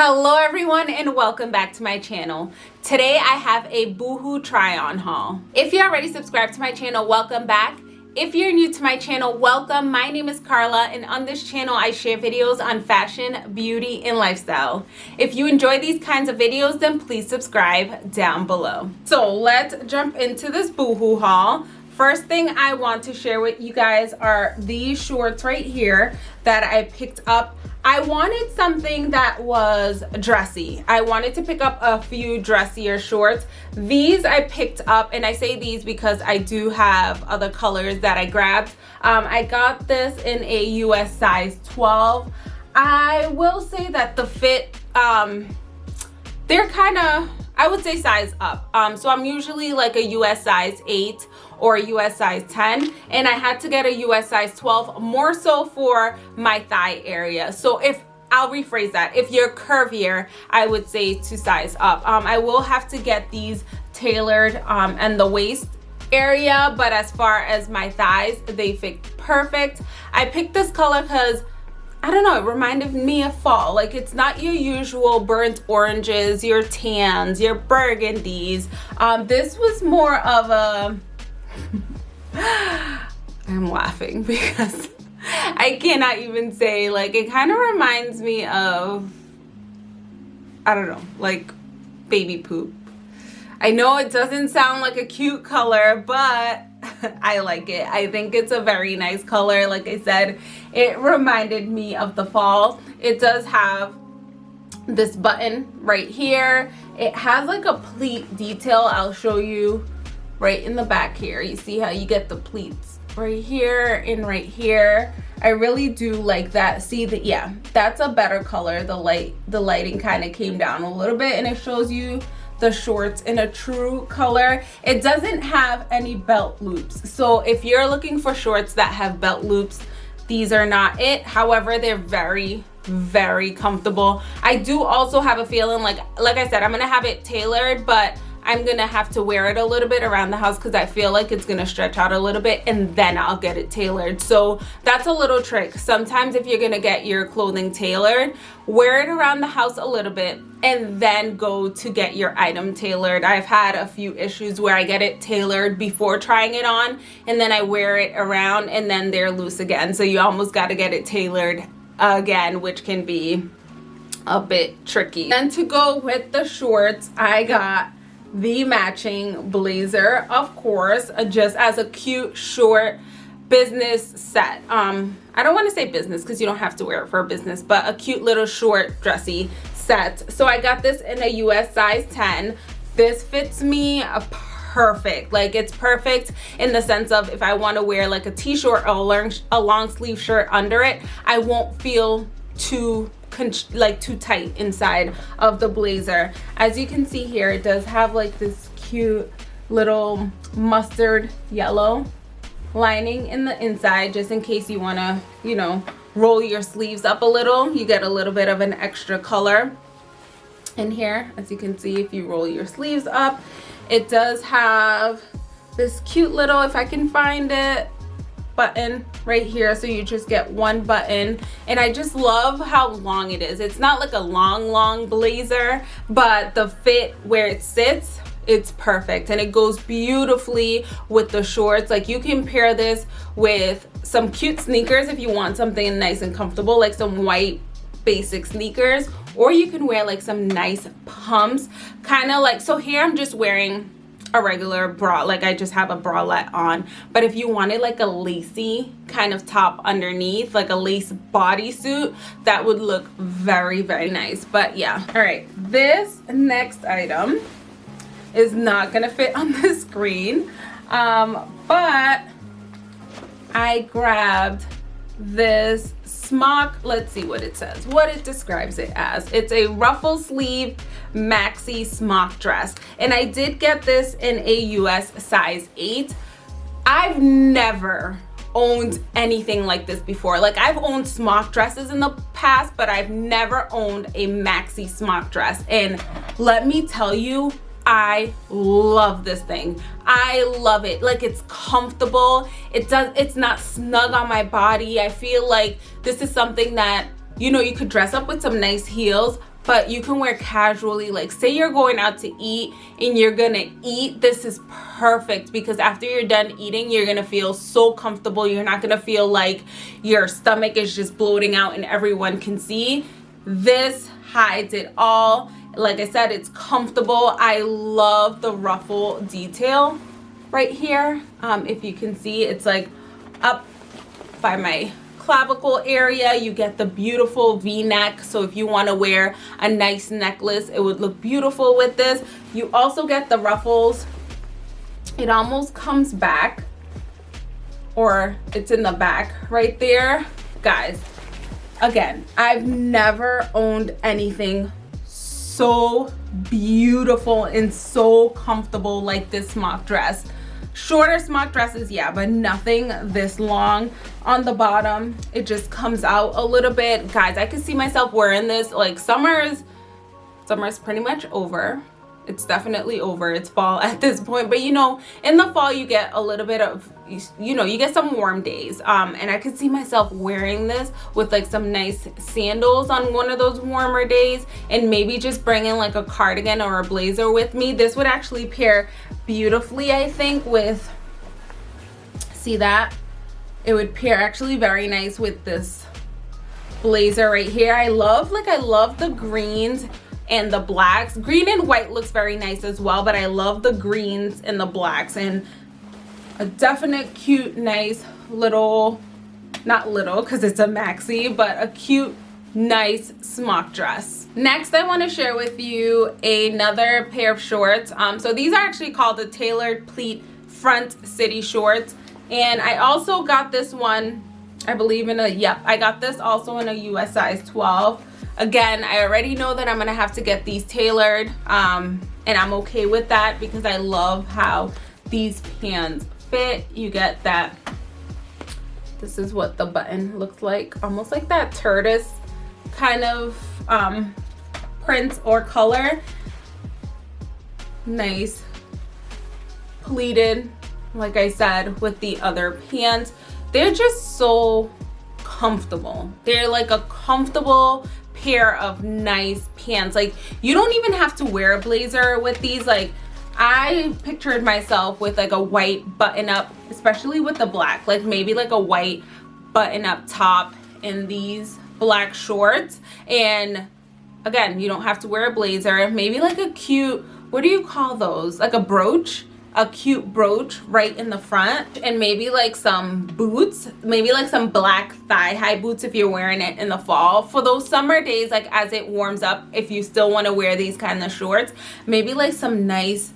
Hello everyone and welcome back to my channel. Today I have a Boohoo try on haul. If you already subscribed to my channel, welcome back. If you're new to my channel, welcome. My name is Carla and on this channel I share videos on fashion, beauty, and lifestyle. If you enjoy these kinds of videos, then please subscribe down below. So let's jump into this Boohoo haul. First thing I want to share with you guys are these shorts right here that I picked up I wanted something that was dressy. I wanted to pick up a few dressier shorts. These I picked up, and I say these because I do have other colors that I grabbed. Um, I got this in a US size 12. I will say that the fit, um, they're kind of, I would say size up. Um, so I'm usually like a US size 8 or a US size 10 and I had to get a US size 12 more so for my thigh area. So if I'll rephrase that. If you're curvier, I would say to size up. Um, I will have to get these tailored um, and the waist area, but as far as my thighs, they fit perfect. I picked this color because I don't know, it reminded me of fall. Like it's not your usual burnt oranges, your tans, your burgundies. Um, this was more of a I'm laughing because I cannot even say like it kind of reminds me of I don't know like baby poop. I know it doesn't sound like a cute color but I like it. I think it's a very nice color. Like I said it reminded me of the fall. It does have this button right here. It has like a pleat detail. I'll show you right in the back here. You see how you get the pleats right here and right here? I really do like that. See that yeah that's a better color. The light the lighting kind of came down a little bit and it shows you the shorts in a true color. It doesn't have any belt loops. So if you're looking for shorts that have belt loops these are not it. However they're very very comfortable. I do also have a feeling like like i said i'm gonna have it tailored but I'm gonna have to wear it a little bit around the house because I feel like it's gonna stretch out a little bit and then I'll get it tailored. So that's a little trick. Sometimes if you're gonna get your clothing tailored, wear it around the house a little bit and then go to get your item tailored. I've had a few issues where I get it tailored before trying it on and then I wear it around and then they're loose again. So you almost gotta get it tailored again, which can be a bit tricky. And to go with the shorts, I got the matching blazer of course uh, just as a cute short business set. Um i don't want to say business because you don't have to wear it for a business but a cute little short dressy set. So i got this in a us size 10 this fits me perfect. Like it's perfect in the sense of if i want to wear like a t-shirt or a long, a long sleeve shirt under it i won't feel too like too tight inside of the blazer. As you can see here it does have like this cute little mustard yellow lining in the inside just in case you want to you know roll your sleeves up a little. You get a little bit of an extra color in here. As you can see if you roll your sleeves up it does have this cute little if i can find it button right here so you just get one button. And I just love how long it is. It's not like a long long blazer but the fit where it sits it's perfect. And it goes beautifully with the shorts. Like you can pair this with some cute sneakers if you want something nice and comfortable like some white basic sneakers or you can wear like some nice pumps. Kind of like so here I'm just wearing a regular bra like i just have a bralette on. But if you wanted like a lacy kind of top underneath like a lace bodysuit that would look very very nice. But yeah. All right. This next item is not gonna fit on the screen. Um but i grabbed this smock. Let's see what it says. What it describes it as. It's a ruffle sleeve maxi smock dress and i did get this in a us size 8 i've never owned anything like this before like i've owned smock dresses in the past but i've never owned a maxi smock dress and let me tell you I love this thing. I love it. Like it's comfortable. It does it's not snug on my body. I feel like this is something that you know you could dress up with some nice heels but you can wear casually. Like say you're going out to eat and you're gonna eat this is perfect because after you're done eating you're gonna feel so comfortable. You're not gonna feel like your stomach is just bloating out and everyone can see. This hides it all. Like I said it's comfortable. I love the ruffle detail right here. Um, if you can see it's like up by my clavicle area. You get the beautiful v-neck. So if you want to wear a nice necklace it would look beautiful with this. You also get the ruffles. It almost comes back or it's in the back right there. Guys again i've never owned anything so beautiful and so comfortable like this smock dress shorter smock dresses yeah but nothing this long. On the bottom it just comes out a little bit. Guys i can see myself wearing this like summer's summer's pretty much over it's definitely over. It's fall at this point. But you know in the fall you get a little bit of you know you get some warm days. Um and i could see myself wearing this with like some nice sandals on one of those warmer days and maybe just bringing like a cardigan or a blazer with me. This would actually pair beautifully i think with see that? It would pair actually very nice with this blazer right here. I love like i love the greens and the blacks. Green and white looks very nice as well but i love the greens and the blacks. And a definite cute nice little not little because it's a maxi but a cute nice smock dress. Next i want to share with you another pair of shorts. Um so these are actually called the tailored pleat front city shorts. And i also got this one i believe in a yep i got this also in a us size 12 again i already know that i'm gonna have to get these tailored um, and i'm okay with that because i love how these pants fit. You get that this is what the button looks like almost like that tortoise kind of um, print or color. Nice pleated like i said with the other pants they're just so comfortable. They're like a comfortable pair of nice pants. Like you don't even have to wear a blazer with these. Like I pictured myself with like a white button up especially with the black like maybe like a white button up top in these black shorts. And again you don't have to wear a blazer. Maybe like a cute what do you call those? Like a brooch a cute brooch right in the front and maybe like some boots maybe like some black thigh high boots if you're wearing it in the fall. For those summer days like as it warms up if you still want to wear these kind of shorts maybe like some nice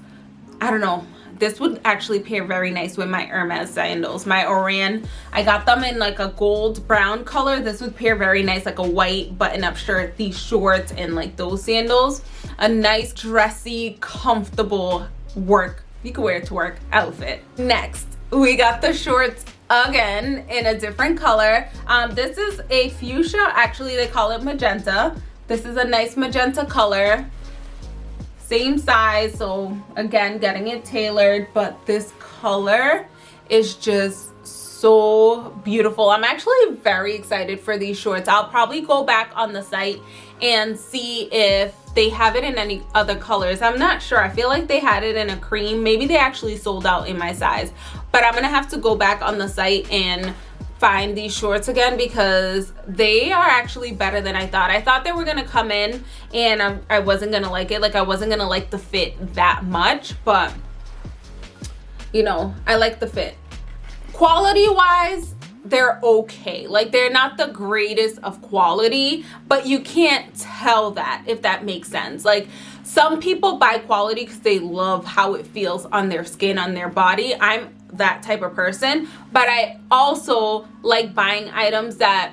i don't know this would actually pair very nice with my Hermes sandals. My Oran I got them in like a gold brown color. This would pair very nice like a white button-up shirt these shorts and like those sandals. A nice dressy comfortable work you can wear it to work outfit. Next we got the shorts again in a different color. Um this is a fuchsia actually they call it magenta. This is a nice magenta color. Same size so again getting it tailored but this color is just so beautiful. I'm actually very excited for these shorts. I'll probably go back on the site and see if they have it in any other colors i'm not sure i feel like they had it in a cream maybe they actually sold out in my size but i'm gonna have to go back on the site and find these shorts again because they are actually better than I thought. I thought they were gonna come in and I'm, I wasn't gonna like it. Like I wasn't gonna like the fit that much, but you know, I like the fit. Quality wise, they're okay. Like they're not the greatest of quality but you can't tell that if that makes sense. Like some people buy quality because they love how it feels on their skin on their body. I'm that type of person but i also like buying items that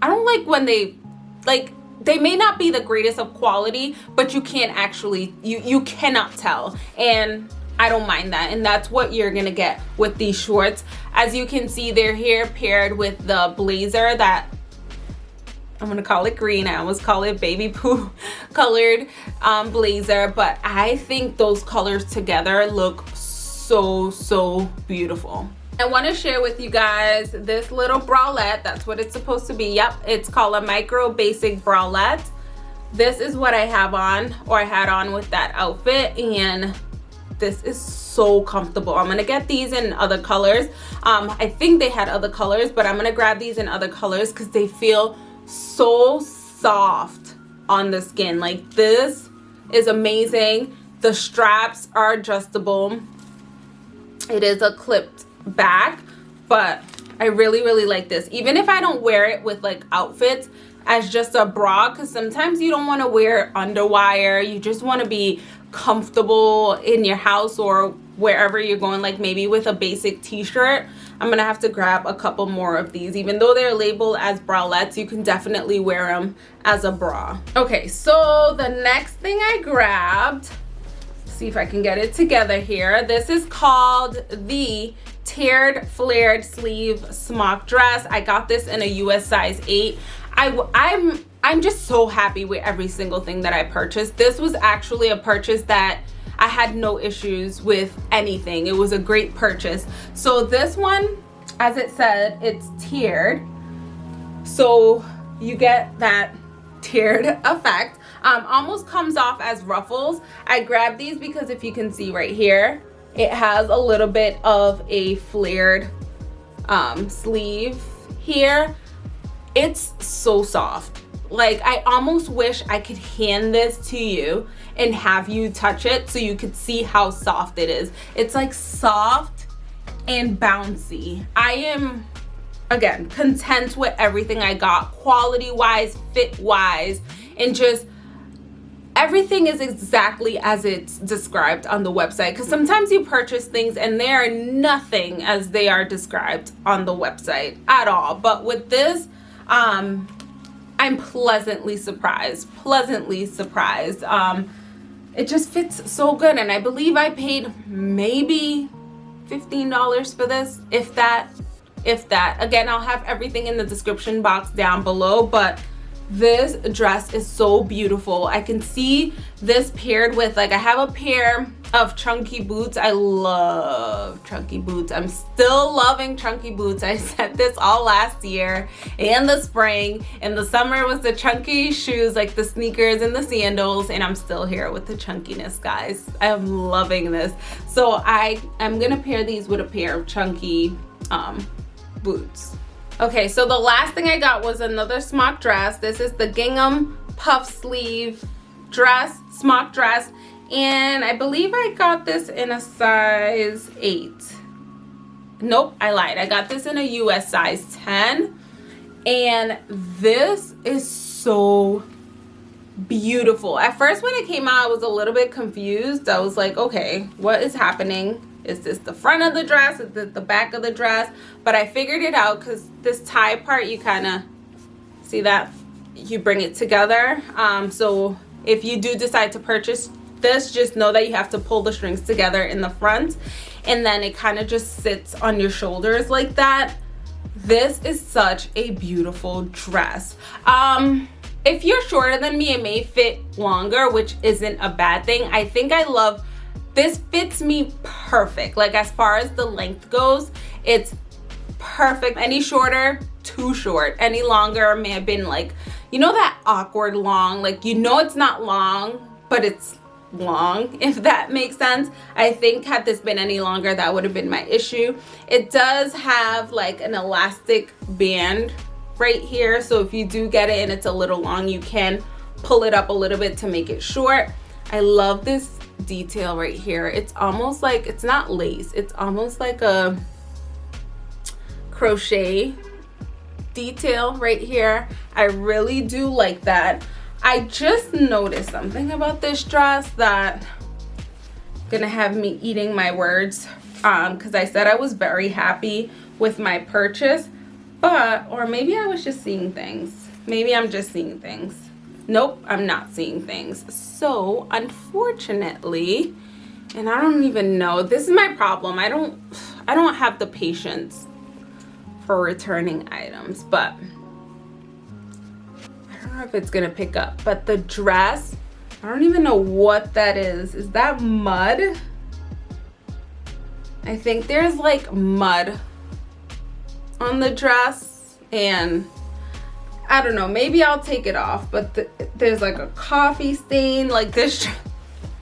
i don't like when they like they may not be the greatest of quality but you can't actually you you cannot tell. And I don't mind that. And that's what you're gonna get with these shorts. As you can see they're here paired with the blazer that I'm gonna call it green. I almost call it baby poo colored um, blazer. But I think those colors together look so so beautiful. I want to share with you guys this little bralette. That's what it's supposed to be. Yep it's called a micro basic bralette. This is what I have on or I had on with that outfit. And this is so comfortable. I'm gonna get these in other colors. Um i think they had other colors but i'm gonna grab these in other colors because they feel so soft on the skin. Like this is amazing. The straps are adjustable. It is a clipped back but i really really like this. Even if i don't wear it with like outfits as just a bra because sometimes you don't want to wear underwire. You just want to be comfortable in your house or wherever you're going like maybe with a basic t-shirt i'm gonna have to grab a couple more of these. Even though they're labeled as bralettes you can definitely wear them as a bra. Okay so the next thing i grabbed see if i can get it together here. This is called the tiered flared sleeve smock dress. I got this in a us size 8 i i'm I'm just so happy with every single thing that I purchased. This was actually a purchase that I had no issues with anything. It was a great purchase. So this one, as it said, it's tiered. So you get that tiered effect. Um, almost comes off as ruffles. I grabbed these because if you can see right here, it has a little bit of a flared um, sleeve here. It's so soft like I almost wish I could hand this to you and have you touch it so you could see how soft it is. It's like soft and bouncy. I am, again, content with everything I got quality wise, fit wise, and just everything is exactly as it's described on the website because sometimes you purchase things and they are nothing as they are described on the website at all but with this um I'm pleasantly surprised, pleasantly surprised. Um, it just fits so good. And I believe I paid maybe $15 for this, if that, if that. Again, I'll have everything in the description box down below, but this dress is so beautiful i can see this paired with like i have a pair of chunky boots. I love chunky boots. I'm still loving chunky boots. I said this all last year and the spring. In the summer was the chunky shoes like the sneakers and the sandals. And i'm still here with the chunkiness guys. I'm loving this. So i am gonna pair these with a pair of chunky um boots. Okay, so the last thing I got was another smock dress. This is the gingham puff sleeve dress, smock dress. And I believe I got this in a size 8. Nope, I lied. I got this in a US size 10. And this is so beautiful. At first when it came out, I was a little bit confused. I was like, okay, what is happening? Is this the front of the dress? Is this the back of the dress? But I figured it out because this tie part, you kind of see that you bring it together. Um, so if you do decide to purchase this, just know that you have to pull the strings together in the front and then it kind of just sits on your shoulders like that. This is such a beautiful dress. Um, if you're shorter than me, it may fit longer, which isn't a bad thing. I think I love this fits me perfect like as far as the length goes it's perfect any shorter too short any longer may have been like you know that awkward long like you know it's not long but it's long if that makes sense. I think had this been any longer that would have been my issue. It does have like an elastic band right here so if you do get it and it's a little long you can pull it up a little bit to make it short. I love this detail right here. It's almost like it's not lace it's almost like a crochet detail right here. I really do like that i just noticed something about this dress that gonna have me eating my words um because i said i was very happy with my purchase but or maybe i was just seeing things. Maybe i'm just seeing things. Nope i'm not seeing things. So unfortunately and i don't even know this is my problem. I don't i don't have the patience for returning items but if it's gonna pick up but the dress i don't even know what that is is that mud i think there's like mud on the dress and I don't know, maybe I'll take it off, but th there's like a coffee stain, like this.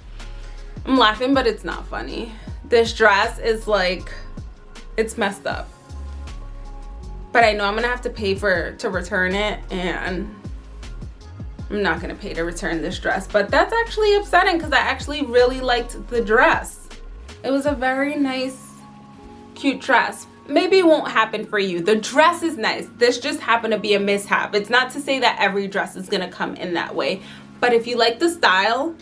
I'm laughing, but it's not funny. This dress is like, it's messed up. But I know I'm gonna have to pay for to return it and I'm not gonna pay to return this dress. But that's actually upsetting because I actually really liked the dress. It was a very nice, cute dress maybe it won't happen for you. The dress is nice. This just happened to be a mishap. It's not to say that every dress is to come in that way. But if you like the style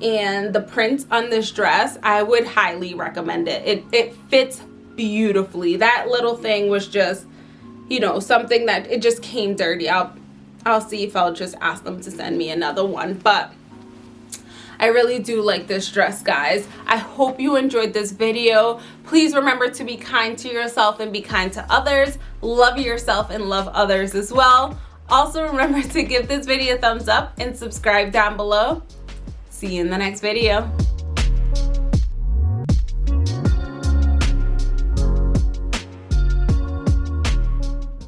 and the print on this dress, I would highly recommend it. It, it fits beautifully. That little thing was just, you know, something that it just came dirty. I'll, I'll see if I'll just ask them to send me another one. But I really do like this dress, guys. I hope you enjoyed this video. Please remember to be kind to yourself and be kind to others. Love yourself and love others as well. Also remember to give this video a thumbs up and subscribe down below. See you in the next video.